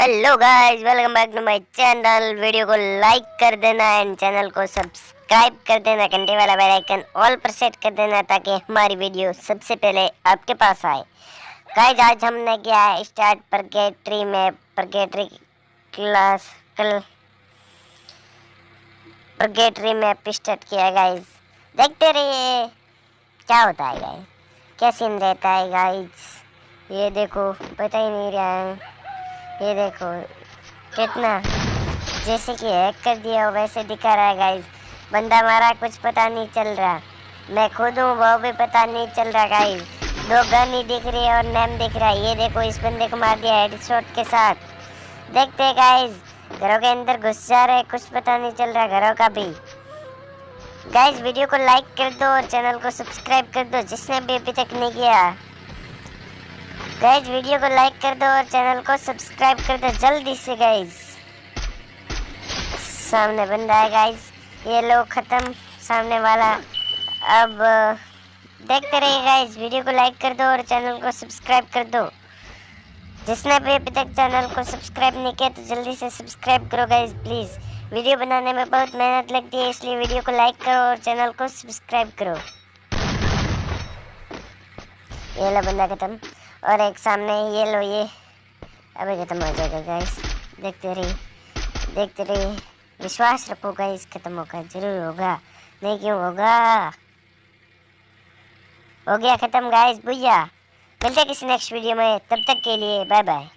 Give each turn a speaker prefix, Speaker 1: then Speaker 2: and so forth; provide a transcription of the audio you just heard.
Speaker 1: Hello guys welcome back to my channel video को like कर देना एंड चैनल को सब्सक्राइब कर देना. घंटे वाला बेल आइकन ऑल पर सेट कर देना ताकि हमारी वीडियो सबसे पहले आपके पास आए। गाइस आज हमने किया है स्टार्ट परगेट्री में परगेट्री क्लास कल परगेट्री में स्टार्ट किया गाइस देखते रहिए क्या होता है गाइस क्या सीन रहता है गाइस ये देखो, पता ही नहीं रहा है। ये देखो, कितना, जैसे कि हैक कर दिया हो वैसे दिखा रहा है गाइज़ बंदा मारा, कुछ पता नहीं चल रहा. मैं खुद हूँ, वो भी पता नहीं चल रहा गाइज़ दो गन ही दिख रही है और नेम दिख रहा है. ये देखो, इस बंदे को मार दिया हेडशॉट के साथ. देखते हैं गाइज़ घरों के अंदर घुस जा रहे कुछ पता नहीं चल रहा घरों का भी. गाइज़ वीडियो को लाइक कर दो और चैनल को सब्सक्राइब कर दो, जिसने भी अभी तक नहीं किया. गाइज़ वीडियो को लाइक कर दो और चैनल को सब्सक्राइब कर दो जल्दी से गाइज़ सामने बंदा है गाइज़ ये लोग ख़त्म। सामने वाला अब देखते रहिए गाइज़ वीडियो को लाइक कर दो और चैनल को सब्सक्राइब कर दो। जिसने भी अभी तक चैनल को सब्सक्राइब नहीं किया तो जल्दी से सब्सक्राइब करो गाइज़ प्लीज़ वीडियो बनाने में बहुत मेहनत लगती है, इसलिए वीडियो को लाइक करो और चैनल को सब्सक्राइब करो। ये लो बंदा खत्म। और एक सामने ये लो ये। अभी ख़त्म हो जाएगा गाइस देखते रहिए देखते रहिए। विश्वास रखो गाइस ख़त्म होगा, ज़रूर होगा। नहीं, क्यों होगा? हो गया ख़त्म गाइस भैया मिलते किसी नेक्स्ट वीडियो में। तब तक के लिए बाय बाय